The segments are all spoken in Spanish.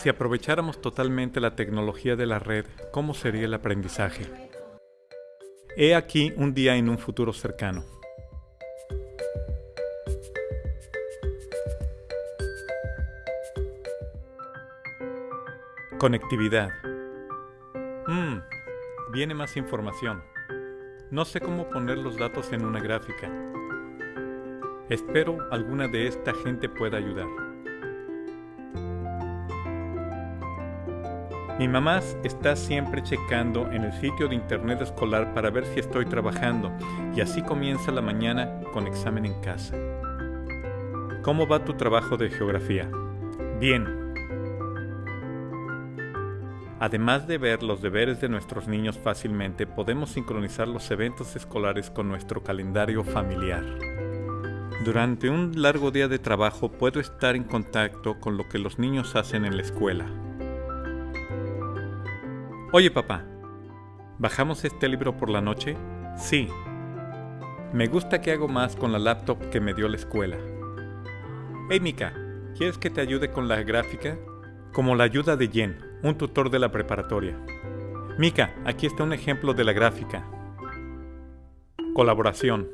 Si aprovecháramos totalmente la tecnología de la red, ¿cómo sería el aprendizaje? He aquí un día en un futuro cercano. Conectividad. Mmm, viene más información. No sé cómo poner los datos en una gráfica. Espero alguna de esta gente pueda ayudar. Mi mamá está siempre checando en el sitio de internet escolar para ver si estoy trabajando y así comienza la mañana con examen en casa. ¿Cómo va tu trabajo de geografía? Bien, Además de ver los deberes de nuestros niños fácilmente, podemos sincronizar los eventos escolares con nuestro calendario familiar. Durante un largo día de trabajo puedo estar en contacto con lo que los niños hacen en la escuela. Oye papá, ¿bajamos este libro por la noche? Sí. Me gusta que hago más con la laptop que me dio la escuela. Hey Mika, ¿quieres que te ayude con la gráfica? Como la ayuda de Jen, un tutor de la preparatoria. Mika, aquí está un ejemplo de la gráfica. Colaboración.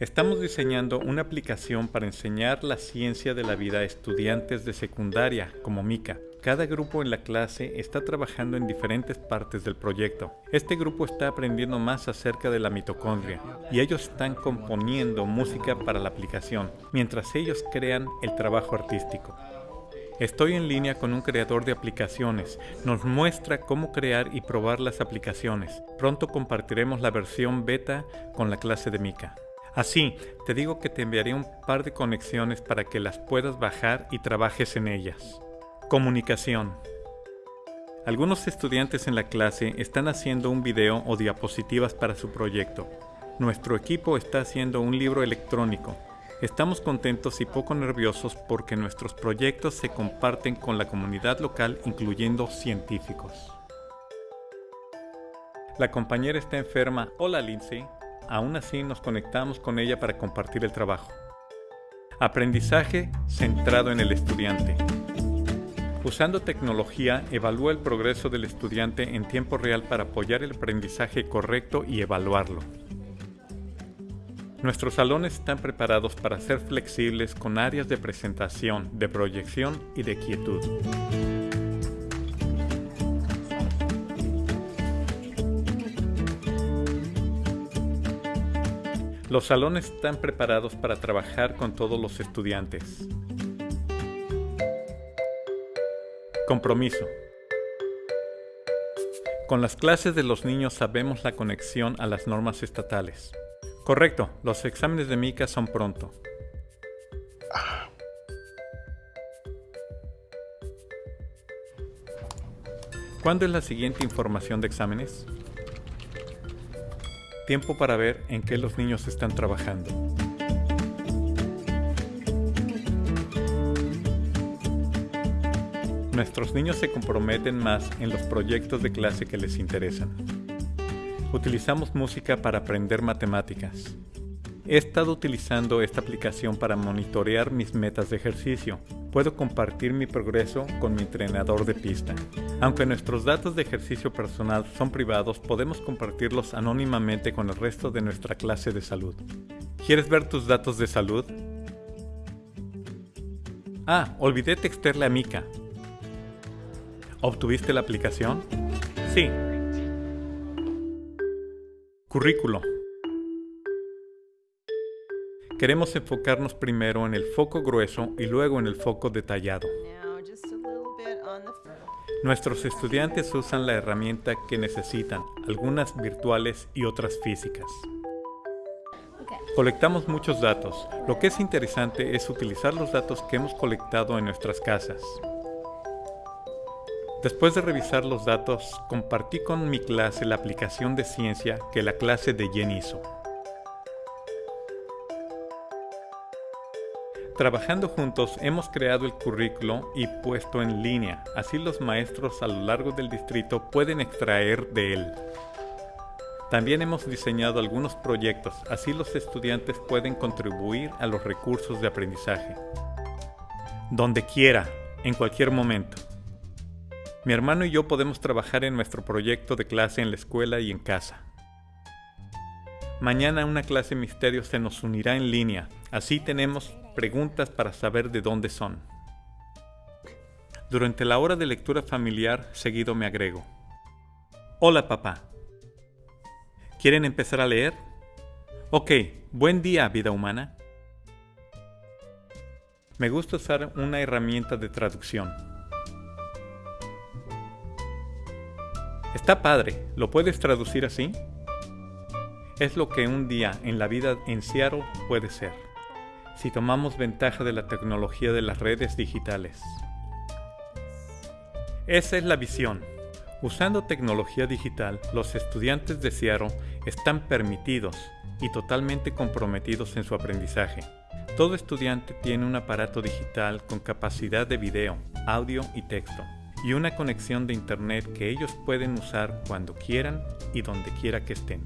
Estamos diseñando una aplicación para enseñar la ciencia de la vida a estudiantes de secundaria, como Mika. Cada grupo en la clase está trabajando en diferentes partes del proyecto. Este grupo está aprendiendo más acerca de la mitocondria y ellos están componiendo música para la aplicación, mientras ellos crean el trabajo artístico. Estoy en línea con un creador de aplicaciones. Nos muestra cómo crear y probar las aplicaciones. Pronto compartiremos la versión beta con la clase de Mika. Así, te digo que te enviaré un par de conexiones para que las puedas bajar y trabajes en ellas. Comunicación. Algunos estudiantes en la clase están haciendo un video o diapositivas para su proyecto. Nuestro equipo está haciendo un libro electrónico. Estamos contentos y poco nerviosos porque nuestros proyectos se comparten con la comunidad local incluyendo científicos. La compañera está enferma. Hola Lindsay. Aún así nos conectamos con ella para compartir el trabajo. Aprendizaje centrado en el estudiante. Usando tecnología, evalúa el progreso del estudiante en tiempo real para apoyar el aprendizaje correcto y evaluarlo. Nuestros salones están preparados para ser flexibles con áreas de presentación, de proyección y de quietud. Los salones están preparados para trabajar con todos los estudiantes. Compromiso. Con las clases de los niños sabemos la conexión a las normas estatales. Correcto, los exámenes de Mika son pronto. ¿Cuándo es la siguiente información de exámenes? Tiempo para ver en qué los niños están trabajando. Nuestros niños se comprometen más en los proyectos de clase que les interesan. Utilizamos música para aprender matemáticas. He estado utilizando esta aplicación para monitorear mis metas de ejercicio. Puedo compartir mi progreso con mi entrenador de pista. Aunque nuestros datos de ejercicio personal son privados, podemos compartirlos anónimamente con el resto de nuestra clase de salud. ¿Quieres ver tus datos de salud? Ah, olvidé textearle a Mika. ¿Obtuviste la aplicación? Sí, Currículo. Queremos enfocarnos primero en el foco grueso y luego en el foco detallado. Nuestros estudiantes usan la herramienta que necesitan, algunas virtuales y otras físicas. Colectamos muchos datos. Lo que es interesante es utilizar los datos que hemos colectado en nuestras casas. Después de revisar los datos, compartí con mi clase la aplicación de ciencia que la clase de Jen hizo. Trabajando juntos hemos creado el currículo y puesto en línea, así los maestros a lo largo del distrito pueden extraer de él. También hemos diseñado algunos proyectos, así los estudiantes pueden contribuir a los recursos de aprendizaje. Donde quiera, en cualquier momento. Mi hermano y yo podemos trabajar en nuestro proyecto de clase en la escuela y en casa. Mañana una clase misterio se nos unirá en línea, así tenemos preguntas para saber de dónde son. Durante la hora de lectura familiar, seguido me agrego. Hola papá. ¿Quieren empezar a leer? Ok, buen día vida humana. Me gusta usar una herramienta de traducción. Está padre, ¿lo puedes traducir así? Es lo que un día en la vida en Seattle puede ser, si tomamos ventaja de la tecnología de las redes digitales. Esa es la visión. Usando tecnología digital, los estudiantes de Seattle están permitidos y totalmente comprometidos en su aprendizaje. Todo estudiante tiene un aparato digital con capacidad de video, audio y texto, y una conexión de Internet que ellos pueden usar cuando quieran y donde quiera que estén.